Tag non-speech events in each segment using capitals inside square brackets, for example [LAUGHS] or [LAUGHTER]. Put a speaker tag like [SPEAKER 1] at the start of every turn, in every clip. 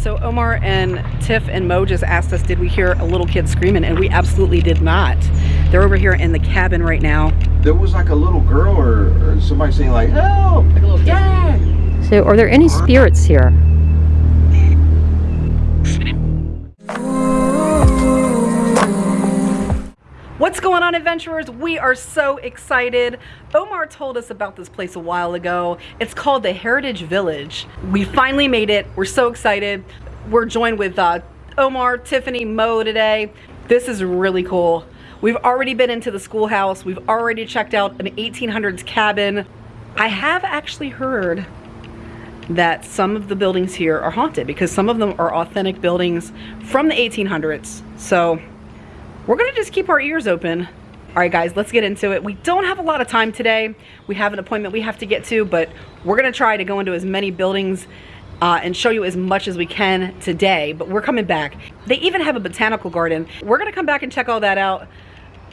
[SPEAKER 1] So Omar and Tiff and Mo just asked us, did we hear a little kid screaming? And we absolutely did not. They're over here in the cabin right now.
[SPEAKER 2] There was like a little girl or, or somebody saying like, help!
[SPEAKER 1] Like a little
[SPEAKER 2] Dad!
[SPEAKER 3] So are there any spirits here?
[SPEAKER 1] What's going on adventurers? We are so excited. Omar told us about this place a while ago. It's called the Heritage Village. We finally made it. We're so excited. We're joined with uh, Omar, Tiffany, Mo today. This is really cool. We've already been into the schoolhouse. We've already checked out an 1800s cabin. I have actually heard that some of the buildings here are haunted because some of them are authentic buildings from the 1800s. So we're gonna just keep our ears open. All right, guys, let's get into it. We don't have a lot of time today. We have an appointment we have to get to, but we're gonna try to go into as many buildings uh, and show you as much as we can today, but we're coming back. They even have a botanical garden. We're gonna come back and check all that out.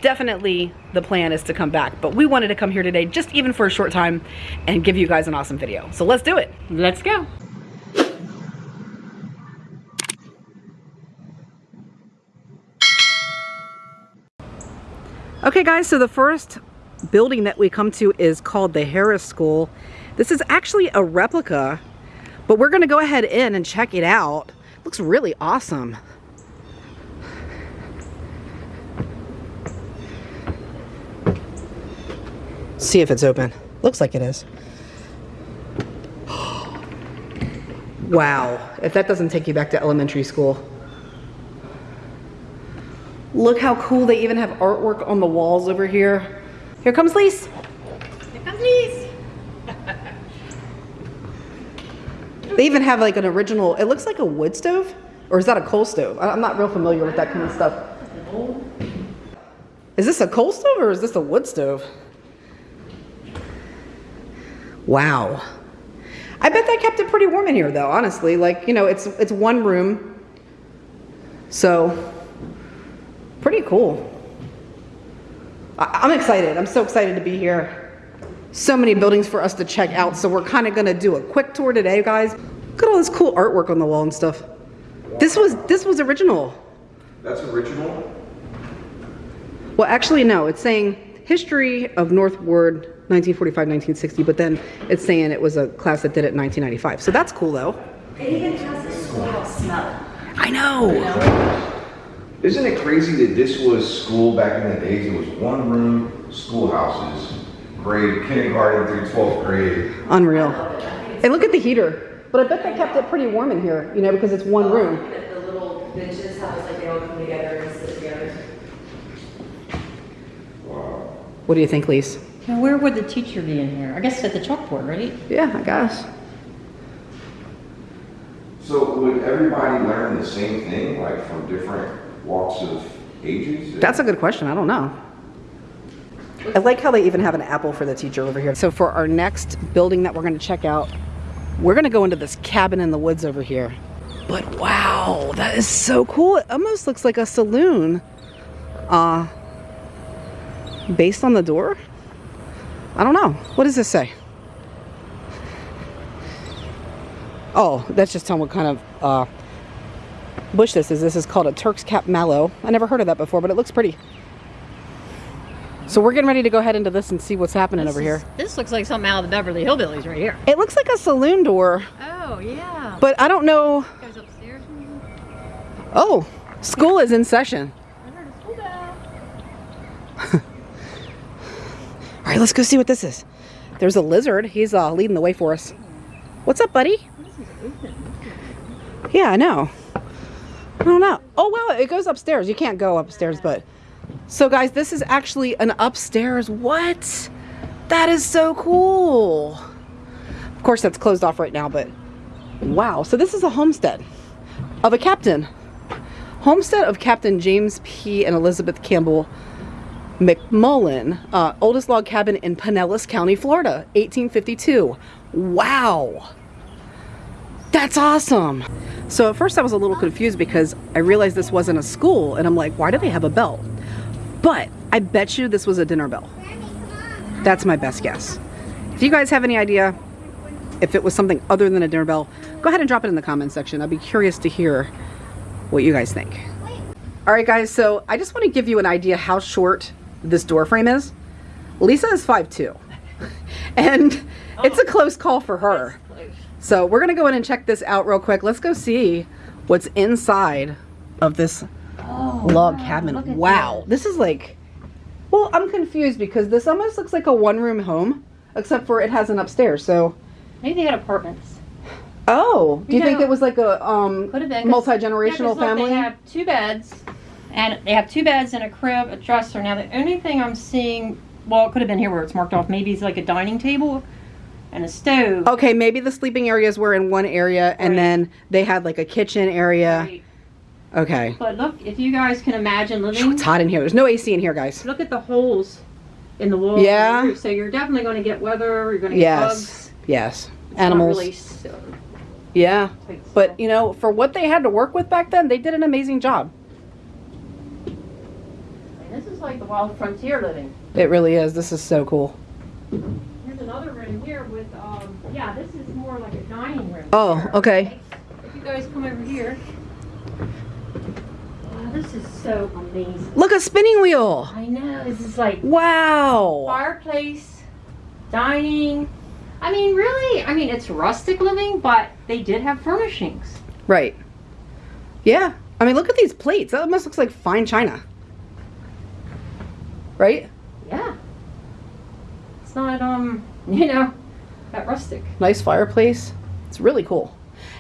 [SPEAKER 1] Definitely the plan is to come back, but we wanted to come here today just even for a short time and give you guys an awesome video. So let's do it.
[SPEAKER 3] Let's go.
[SPEAKER 1] Okay guys, so the first building that we come to is called the Harris School. This is actually a replica, but we're gonna go ahead in and check it out. Looks really awesome. See if it's open. Looks like it is. [GASPS] Wow, if that doesn't take you back to elementary school. Look how cool they even have artwork on the walls over here. Here comes Lise.
[SPEAKER 3] Here comes Lise. [LAUGHS]
[SPEAKER 1] They even have like an original, it looks like a wood stove. Or is that a coal stove? I'm not real familiar with that kind of stuff. Is this a coal stove or is this a wood stove? Wow. I bet they kept it pretty warm in here though, honestly. Like, you know, it's it's one room. So, pretty cool. I, I'm excited. I'm so excited to be here. So many buildings for us to check out. So we're kind of going to do a quick tour today, guys. Look at all this cool artwork on the wall and stuff. This was this was original.
[SPEAKER 2] That's original?
[SPEAKER 1] Well, actually, no. It's saying history of North Ward 1945-1960, but then it's saying it was a class that did it in 1995. So that's cool, though.
[SPEAKER 4] It even has a schoolhouse smell.
[SPEAKER 1] I know.
[SPEAKER 2] Isn't it crazy that this was school back in the days? It was one room, schoolhouses, grade, kindergarten through 12th grade.
[SPEAKER 1] Unreal. And look at the heater. But I bet they kept it pretty warm in here, you know, because it's one room.
[SPEAKER 4] The the little benches, how it's like they all come together and sit together.
[SPEAKER 2] Wow.
[SPEAKER 1] What do you think, Lise?
[SPEAKER 3] Now, where would the teacher be in here? I guess at the chalkboard, right?
[SPEAKER 1] Yeah, I guess.
[SPEAKER 2] So would everybody learn the same thing, like from different walks of ages?
[SPEAKER 1] That's a good question. I don't know. I like how they even have an apple for the teacher over here. So for our next building that we're going to check out, we're going to go into this cabin in the woods over here. But wow, that is so cool. It almost looks like a saloon. Uh, based on the door? I don't know. What does this say? Oh, that's just telling what kind of uh, bush this is. This is called a Turk's Cap Mallow. I never heard of that before, but it looks pretty. So we're getting ready to go head into this and see what's happening
[SPEAKER 3] This
[SPEAKER 1] over
[SPEAKER 3] is-
[SPEAKER 1] here.
[SPEAKER 3] This looks like something out of the Beverly Hillbillies right here.
[SPEAKER 1] It looks like a saloon door,
[SPEAKER 3] Oh, yeah.
[SPEAKER 1] but I don't know.
[SPEAKER 3] Goes upstairs.
[SPEAKER 1] Oh, school is in session.
[SPEAKER 3] I heard a school bell. [LAUGHS]
[SPEAKER 1] All right, let's go see what this is. There's a lizard. He's uh, leading the way for us. What's up, buddy? Yeah, I know. I don't know. Oh, wow, it goes upstairs. You can't go upstairs, but... So, guys, this is actually an upstairs. What? That is so cool. Of course, that's closed off right now, but... Wow. So this is a homestead of a captain. Homestead of Captain James P. and Elizabeth Campbell McMullen, uh, oldest log cabin in Pinellas County, Florida, 1852. Wow. That's awesome. So at first I was a little confused because I realized this wasn't a school and I'm like, why do they have a bell? But I bet you this was a dinner bell. That's my best guess. If you guys have any idea, if it was something other than a dinner bell, go ahead and drop it in the comment section. I'd be curious to hear what you guys think. All right, guys, so I just want to give you an idea how short this door frame is. Lisa is 5'2", [LAUGHS] and it's a close call for her. So we're gonna go in and check this out real quick. Let's go see what's inside of this log cabin. Wow, this is like, well, I'm confused because this almost looks like a one-room home, except for it has an upstairs. So,
[SPEAKER 3] Maybe they had apartments.
[SPEAKER 1] oh, do you
[SPEAKER 3] You
[SPEAKER 1] think
[SPEAKER 3] know,
[SPEAKER 1] it was like a um
[SPEAKER 3] Could have been. 'cause-
[SPEAKER 1] multi-generational
[SPEAKER 3] yeah, look,
[SPEAKER 1] family?
[SPEAKER 3] They have two beds, and they have two beds and a crib, a dresser. Now the only thing I'm seeing, well, it could have been here where it's marked off. Maybe it's like a dining table and a stove.
[SPEAKER 1] Okay, maybe the sleeping areas were in one area, and
[SPEAKER 3] Right.
[SPEAKER 1] then they had like a kitchen area.
[SPEAKER 3] Right.
[SPEAKER 1] Okay,
[SPEAKER 3] But look, if you guys can imagine living,
[SPEAKER 1] it's hot in here. There's no AC in here, guys.
[SPEAKER 3] look at the holes in the wall.
[SPEAKER 1] Yeah.
[SPEAKER 3] So you're definitely going to get weather. You're going to get
[SPEAKER 1] Yes,
[SPEAKER 3] bugs.
[SPEAKER 1] yes,
[SPEAKER 3] It's
[SPEAKER 1] animals.
[SPEAKER 3] really
[SPEAKER 1] Yeah, but you know, for what they had to work with back then, they did an amazing job.
[SPEAKER 3] And this is like the wild frontier living.
[SPEAKER 1] It really is. This is so cool.
[SPEAKER 3] Another room here with, um, yeah, this is more like a dining room.
[SPEAKER 1] Oh,
[SPEAKER 3] here.
[SPEAKER 1] okay.
[SPEAKER 3] If you guys come over here. Wow, this is so amazing.
[SPEAKER 1] Look, a spinning wheel.
[SPEAKER 3] I know, this is like
[SPEAKER 1] Wow.
[SPEAKER 3] fireplace, dining. I mean, really, I mean, it's rustic living, but they did have furnishings.
[SPEAKER 1] Right. Yeah. I mean, look at these plates. That almost looks like fine china. Right?
[SPEAKER 3] Yeah. It's not, um, [LAUGHS] you know, that rustic.
[SPEAKER 1] Nice fireplace. It's really cool.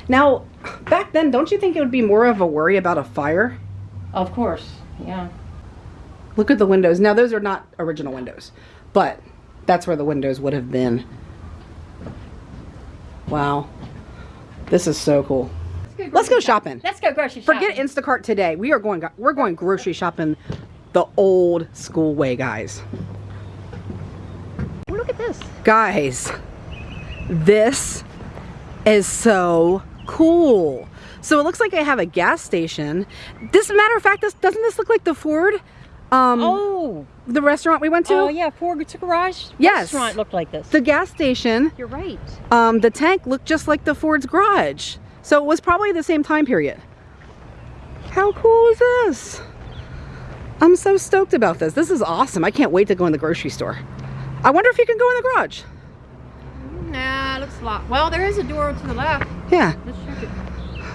[SPEAKER 1] Now, back then, don't you think it would be more of a worry about a fire?
[SPEAKER 3] Of course, yeah.
[SPEAKER 1] Look at the windows. Now, those are not original windows, but that's where the windows would have been. Wow. This is so cool. Let's go shopping.
[SPEAKER 3] Let's go grocery shopping.
[SPEAKER 1] Forget Instacart today. We are going we're going grocery shopping the old school way, guys.
[SPEAKER 3] Look at this.
[SPEAKER 1] Guys, this is so cool. So it looks like I have a gas station. This matter of fact, this doesn't this look like the Ford um
[SPEAKER 3] Oh,
[SPEAKER 1] the restaurant we went to?
[SPEAKER 3] oh yeah, Ford Garage
[SPEAKER 1] Yes.
[SPEAKER 3] restaurant looked like this.
[SPEAKER 1] The gas station,
[SPEAKER 3] You're right.
[SPEAKER 1] um the tank looked just like the Ford's garage. So it was probably the same time period. How cool is this? I'm so stoked about this. This is awesome. I can't wait to go in the grocery store. I wonder if you can go in the garage.
[SPEAKER 3] Nah, it looks locked. Well, there is a door to the left.
[SPEAKER 1] Yeah.
[SPEAKER 3] Let's check it.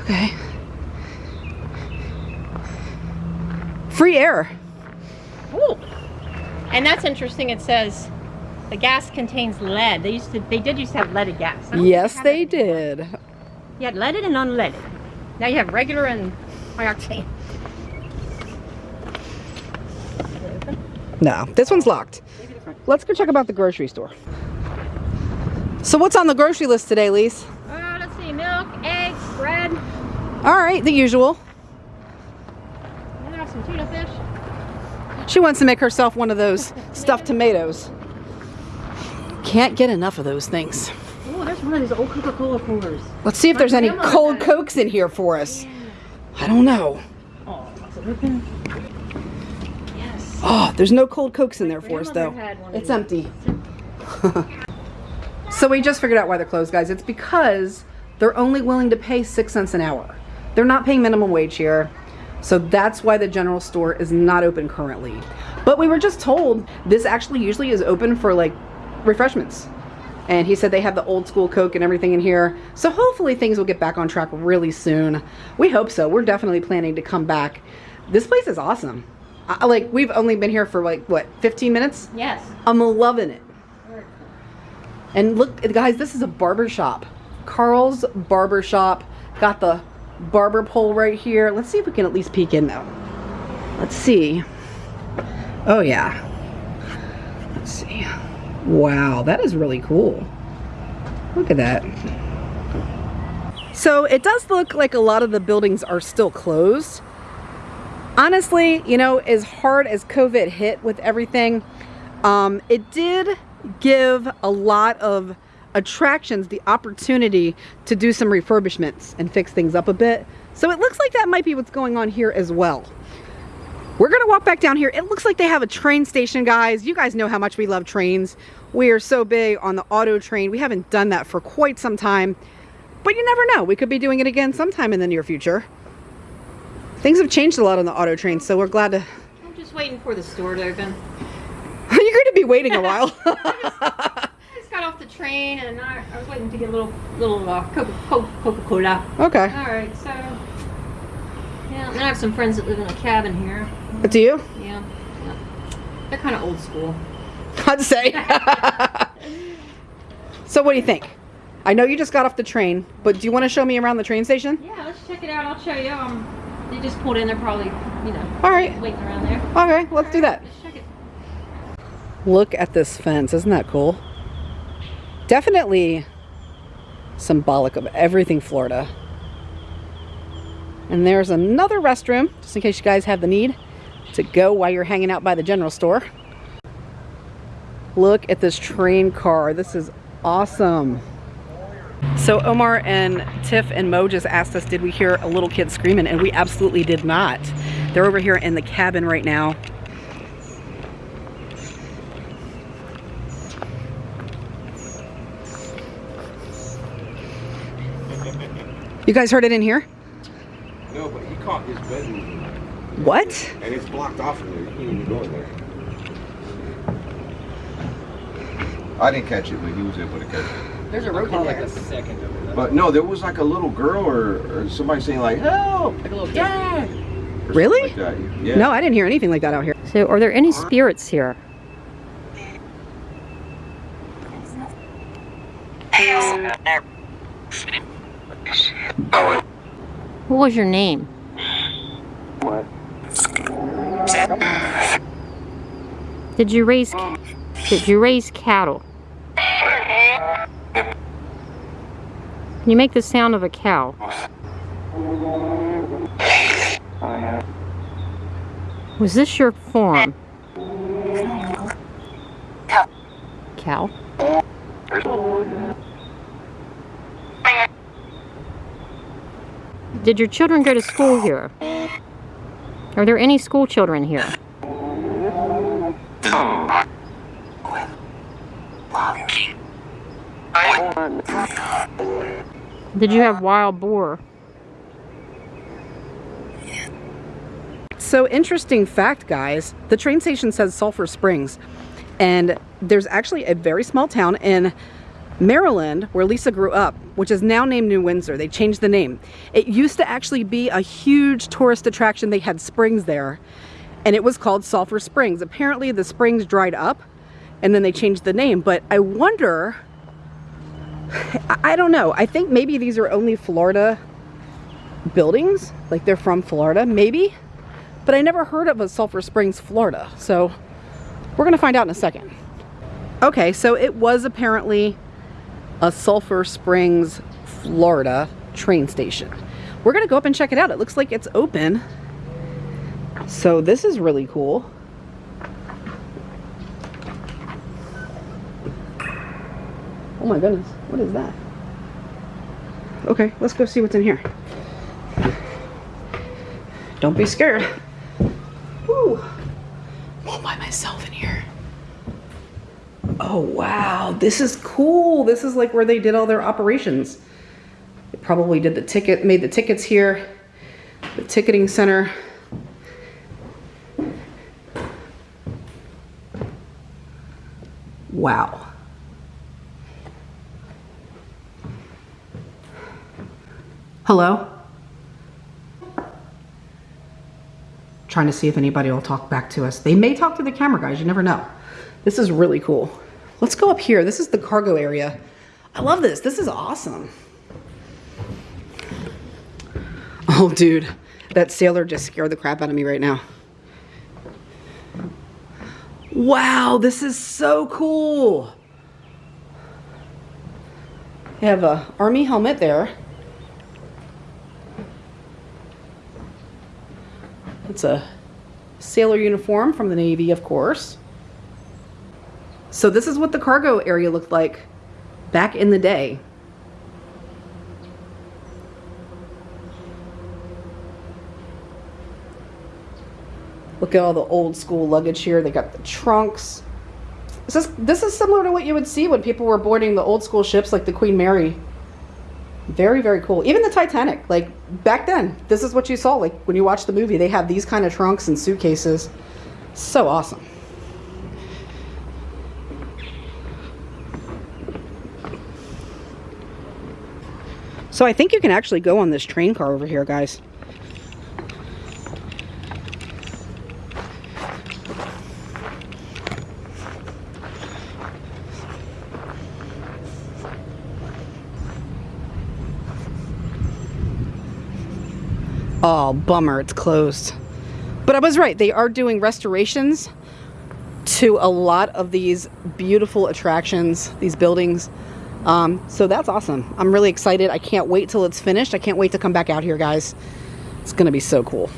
[SPEAKER 1] Okay. Free air.
[SPEAKER 3] Ooh. And that's interesting. It says the gas contains lead. They used to, they did used to have leaded gas.
[SPEAKER 1] Yes, they
[SPEAKER 3] anymore.
[SPEAKER 1] did.
[SPEAKER 3] You had leaded and unleaded. Now you have regular and high octane.
[SPEAKER 1] No, this one's locked. Let's go check about the grocery store. So what's on the grocery list today, Lise?
[SPEAKER 3] Uh, let's see, milk, eggs, bread.
[SPEAKER 1] All right, the usual.
[SPEAKER 3] And there's some tuna fish.
[SPEAKER 1] She wants to make herself one of those [LAUGHS] stuffed tomatoes. Can't get enough of those things.
[SPEAKER 3] Oh, there's one of these old Coca-Cola coolers.
[SPEAKER 1] Let's see if
[SPEAKER 3] My
[SPEAKER 1] there's any cold cokes in here for us. I don't know.
[SPEAKER 3] Oh, is it open? Yes.
[SPEAKER 1] Oh, there's no cold cokes in there for us though.
[SPEAKER 3] grandmother had one of
[SPEAKER 1] It's empty. [LAUGHS] so we just figured out why they're closed, guys. It's because they're only willing to pay six cents an hour. They're not paying minimum wage here. So that's why the general store is not open currently. But we were just told this actually usually is open for like refreshments. And he said they have the old school Coke and everything in here. So hopefully things will get back on track really soon. We hope so. We're definitely planning to come back. This place is awesome. I, like we've only been here for like what 15 minutes.
[SPEAKER 3] Yes.
[SPEAKER 1] I'm loving it. And look, guys, this is a barber shop. Carl's Barber Shop. Got the barber pole right here. Let's see if we can at least peek in though. Let's see. Oh yeah. Let's see. Wow, that is really cool. Look at that. So it does look like a lot of the buildings are still closed. Honestly, you know, as hard as COVID hit with everything, um, it did give a lot of attractions the opportunity to do some refurbishments and fix things up a bit. So it looks like that might be what's going on here as well. We're gonna walk back down here. It looks like they have a train station, guys. You guys know how much we love trains. We are so big on the auto train. We haven't done that for quite some time, but you never know. We could be doing it again sometime in the near future. Things have changed a lot on the auto train, so we're glad to.
[SPEAKER 3] I'm just waiting for the store to open.
[SPEAKER 1] Are [LAUGHS] You're going to be waiting a while. [LAUGHS]
[SPEAKER 3] I just got off the train and I, I was waiting to get a little little uh, Coca Coca Cola.
[SPEAKER 1] okay.
[SPEAKER 3] All right, so yeah, and I have some friends that live in a cabin here.
[SPEAKER 1] Do you?
[SPEAKER 3] Yeah, yeah. they're kind of old school. [LAUGHS]
[SPEAKER 1] I'd say. so, what do you think? I know you just got off the train, but do you want to show me around the train station?
[SPEAKER 3] Yeah, let's check it out. I'll show you. Um, they just pulled in. They're probably you know
[SPEAKER 1] All right.
[SPEAKER 3] waiting around there.
[SPEAKER 1] Okay, let's do that.
[SPEAKER 3] Let's check it.
[SPEAKER 1] Look at this fence. Isn't that cool? Definitely symbolic of everything Florida. And there's another restroom, just in case you guys have the need to go while you're hanging out by the general store. Look at this train car. This is awesome. So Omar and Tiff and Mo just asked us, did we hear a little kid screaming? And we absolutely did not. They're over here in the cabin right now. You guys heard it in here?
[SPEAKER 2] No, but he caught his bedroom
[SPEAKER 1] What?
[SPEAKER 2] and it's blocked off in there. You can't even go in there. I didn't catch it, but he was able to catch it.
[SPEAKER 3] There's a rope in there.
[SPEAKER 2] But no, there was like a little girl or, or somebody saying like help,
[SPEAKER 3] Like a little
[SPEAKER 2] dad,
[SPEAKER 1] Really?
[SPEAKER 2] Like. Yeah.
[SPEAKER 1] No, I didn't hear anything like that out here.
[SPEAKER 3] So, are there any spirits here? What was your name?
[SPEAKER 5] What?
[SPEAKER 3] Did you raise Did you raise cattle? Can you make the sound of a cow? Was this your farm? Cow? Did your children go to school here? Are there any school children here? Did you have wild boar?
[SPEAKER 1] So interesting fact, guys. The train station says Sulphur Springs, and there's actually a very small town in Maryland where Lisa grew up, which is now named New Windsor. They changed the name. It used to actually be a huge tourist attraction. They had springs there, and it was called Sulphur Springs. Apparently, the springs dried up, and then they changed the name. But I wonder. I don't know. I think maybe these are only Florida buildings, like they're from Florida, maybe but I never heard of a Sulphur Springs, Florida. So we're gonna find out in a second. Okay, so it was apparently a Sulphur Springs, Florida train station. We're gonna go up and check it out. It looks like it's open. So this is really cool. Oh my goodness, what is that? Okay, let's go see what's in here. Don't be scared. Woo. I'm all by myself in here. Oh wow, this is cool. This is like where they did all their operations. They probably did the ticket, made the tickets here, the ticketing center. Wow. Hello? trying to see if anybody will talk back to us. They may talk to the camera guys, you never know. This is really cool. Let's go up here. This is the cargo area. I love this. This is awesome. Oh, dude, that sailor just scared the crap out of me right now. Wow, this is so cool. You have a army helmet there. It's a sailor uniform from the Navy, of course. So this is what the cargo area looked like back in the day. Look at all the old school luggage here. They got the trunks. This is, this is similar to what you would see when people were boarding the old school ships like the Queen Mary. Very, very cool. Even the Titanic, like back then, this is what you saw. Like when you watch the movie, they have these kind of trunks and suitcases. So awesome. So I think you can actually go on this train car over here, guys. Oh, bummer, it's closed. But I was right, they are doing restorations to a lot of these beautiful attractions, these buildings. Um, so that's awesome. I'm really excited. I can't wait till it's finished. I can't wait to come back out here, guys. It's going to be so cool.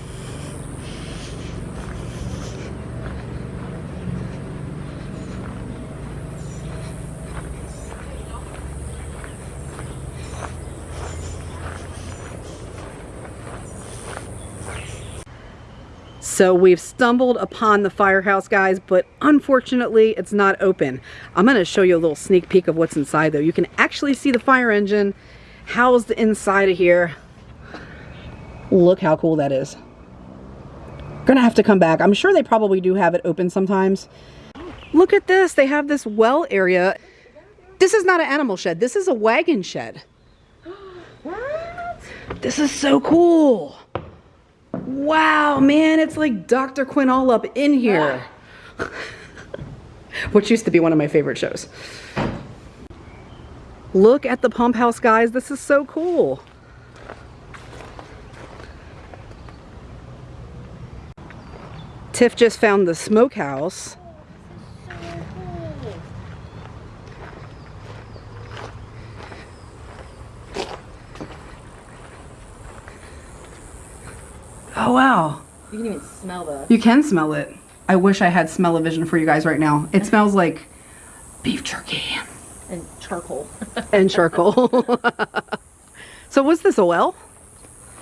[SPEAKER 1] So we've stumbled upon the firehouse, guys, but unfortunately it's not open. I'm gonna show you a little sneak peek of what's inside though. You can actually see the fire engine housed inside of here. Look how cool that is. Gonna have to come back. I'm sure they probably do have it open sometimes. Look at this, they have this well area. This is not an animal shed, this is a wagon shed. [GASPS] What? This is so cool. Wow, man, it's like Dr. Quinn all up in here. Ah. [LAUGHS] Which used to be one of my favorite shows. Look at the pump house, guys. This is so cool. Tiff just found the smokehouse. Oh, wow.
[SPEAKER 4] You can even smell that.
[SPEAKER 1] You can smell it. I wish I had smell-o-vision for you guys right now. It smells like beef jerky
[SPEAKER 4] and charcoal. [LAUGHS]
[SPEAKER 1] and charcoal. [LAUGHS] so was this a well?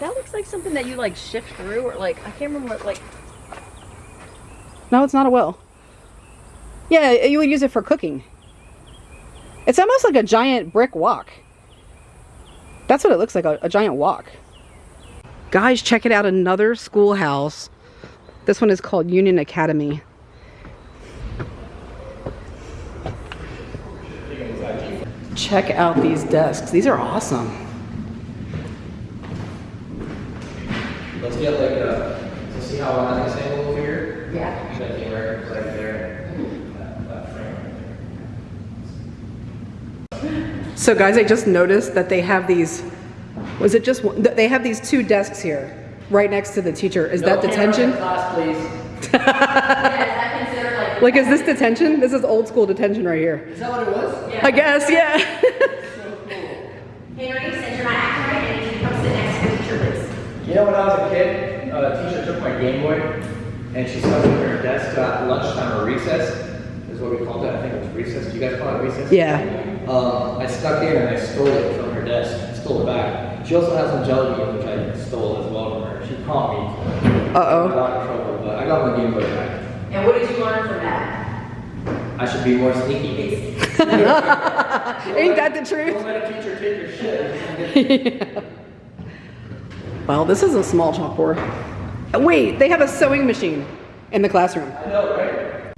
[SPEAKER 4] that looks like something that you like shift through, or like I can't remember what like.
[SPEAKER 1] No, it's not a well. Yeah, you would use it for cooking. It's almost like a giant brick wok. That's what it looks like, a, a giant wok. Guys, check it out, another schoolhouse. This one is called Union Academy. Check out these desks. These are awesome.
[SPEAKER 6] Let's get like uh, a, so see how I have this angle over here?
[SPEAKER 4] Yeah.
[SPEAKER 6] That came right, right there. That, that frame right there.
[SPEAKER 1] So guys, I just noticed that they have these, was it just, one- they have these two desks here, right next to the teacher. Is that
[SPEAKER 6] No camera
[SPEAKER 1] detention?
[SPEAKER 6] Class, please.
[SPEAKER 4] Yeah, is [LAUGHS] that considered like?
[SPEAKER 1] Like, is this detention? This is old school detention right here.
[SPEAKER 6] Is that what it was?
[SPEAKER 1] I guess, yeah.
[SPEAKER 4] Henry, since you're not acting right, I you to come sit next to the teacher, please.
[SPEAKER 6] You know, when I was a kid, a teacher took my Game Boy and she stuck it in her desk at lunchtime or recess, is what we called it. I think it was recess. Do you guys call it recess?
[SPEAKER 1] Yeah.
[SPEAKER 6] Um, I stuck in and I stole it from her desk, stole it back. She also has some jelly beans, which I stole as well from her. She caught me. I
[SPEAKER 1] Uh-oh.
[SPEAKER 6] got in trouble, but I got my Game Boy back.
[SPEAKER 4] And what did you learn from that?
[SPEAKER 6] I should be more sneaky. [LAUGHS]
[SPEAKER 1] Ain't that the truth?
[SPEAKER 6] Don't
[SPEAKER 1] truth?
[SPEAKER 6] let a teacher take your shit. [LAUGHS]
[SPEAKER 1] Well, this is a small chalkboard. Wait, they have a sewing machine in the classroom.
[SPEAKER 6] I know, right?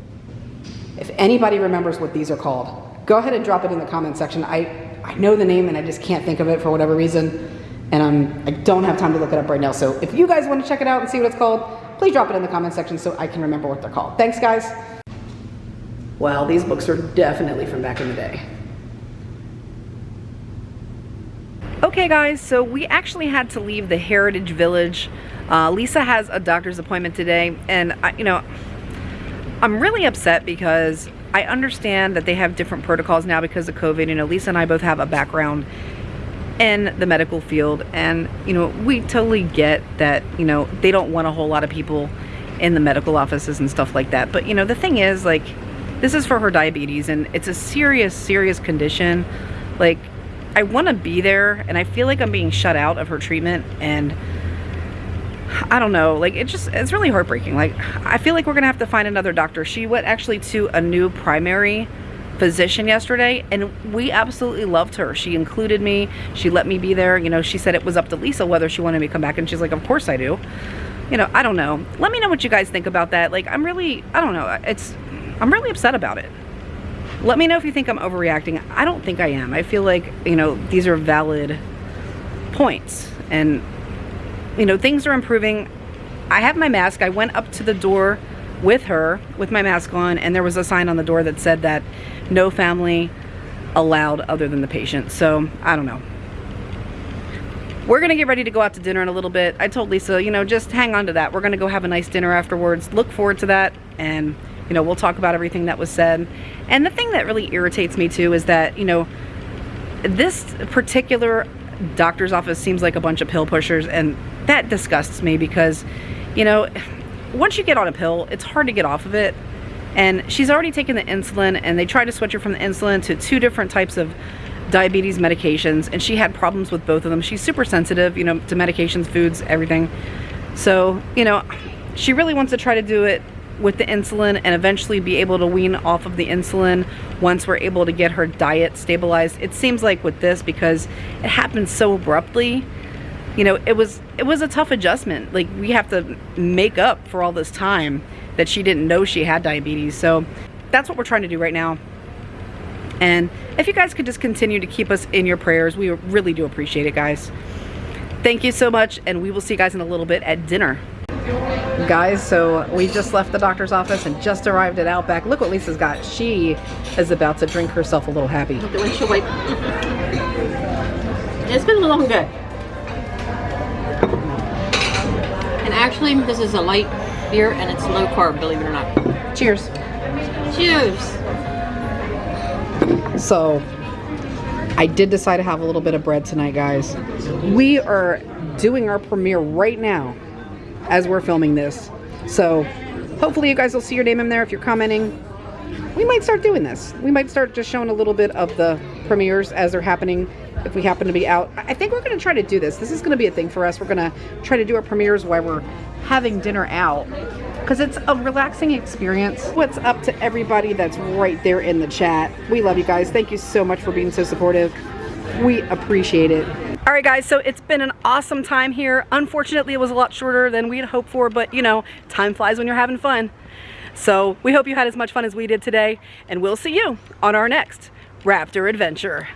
[SPEAKER 1] If anybody remembers what these are called, go ahead and drop it in the comment section. I, I know the name and I just can't think of it for whatever reason. And I'm, I don't have time to look it up right now. So if you guys want to check it out and see what it's called, please drop it in the comment section so I can remember what they're called. Thanks, guys. Well, these books are definitely from back in the day. Okay, guys, so we actually had to leave the Heritage Village. Uh, Lisa has a doctor's appointment today, and I, you know, I'm really upset because I understand that they have different protocols now because of COVID. You know, Lisa and I both have a background in the medical field, and you know, we totally get that. You know, they don't want a whole lot of people in the medical offices and stuff like that. But you know, the thing is, like, this is for her diabetes, and it's a serious, serious condition. Like, I want to be there, and I feel like I'm being shut out of her treatment, and I don't know, like it just, it's really heartbreaking. Like, I feel like we're gonna have to find another doctor. She went actually to a new primary physician yesterday and we absolutely loved her. She included me, she let me be there. You know, she said it was up to Lisa whether she wanted me to come back and she's like, of course I do. You know, I don't know. Let me know what you guys think about that. Like, I'm really, I don't know, it's, I'm really upset about it. Let me know if you think I'm overreacting. I don't think I am. I feel like, you know, these are valid points and you know, things are improving. I have my mask. I went up to the door with her with my mask on and there was a sign on the door that said that no family allowed other than the patient. So, I don't know. We're gonna get ready to go out to dinner in a little bit. I told Lisa, you know, just hang on to that. We're gonna go have a nice dinner afterwards. Look forward to that and, you know, we'll talk about everything that was said. And the thing that really irritates me too is that, you know, this particular doctor's office seems like a bunch of pill pushers and that disgusts me because, you know, once you get on a pill, it's hard to get off of it. And she's already taken the insulin and they tried to switch her from the insulin to two different types of diabetes medications and she had problems with both of them. She's super sensitive, you know, to medications, foods, everything. So, you know, she really wants to try to do it with the insulin and eventually be able to wean off of the insulin once we're able to get her diet stabilized. It seems like with this because it happened so abruptly, you know, it was it was a tough adjustment. Like we have to make up for all this time that she didn't know she had diabetes. So that's what we're trying to do right now. And if you guys could just continue to keep us in your prayers, we really do appreciate it, guys. Thank you so much, and we will see you guys in a little bit at dinner. Guys, so we just left the doctor's office and just arrived at Outback. Look what Lisa's got. She is about to drink herself a little happy.
[SPEAKER 3] It's been a long day. And actually, this is a light beer and it's low carb, believe it or not.
[SPEAKER 1] Cheers.
[SPEAKER 3] Cheers.
[SPEAKER 1] So, I did decide to have a little bit of bread tonight, guys. We are doing our premiere right now as we're filming this. So, hopefully you guys will see your name in there if you're commenting. We might start doing this. We might start just showing a little bit of the premieres as they're happening if we happen to be out. I think we're going to try to do this. This is going to be a thing for us. We're going to try to do our premieres while we're having dinner out because it's a relaxing experience. What's up to everybody that's right there in the chat. We love you guys. Thank you so much for being so supportive. We appreciate it. All right, guys, so it's been an awesome time here. Unfortunately, it was a lot shorter than we had hoped for, but you know, time flies when you're having fun. So we hope you had as much fun as we did today, and we'll see you on our next Raptor adventure.